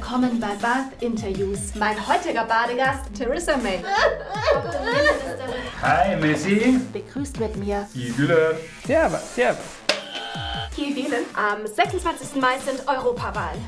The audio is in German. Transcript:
willkommen bei Bath Interviews. Mein heutiger Badegast, Theresa May. Hi Messi. Begrüßt mit mir Igüle. Servus, servus. Hier wählen. Am 26. Mai sind Europawahlen.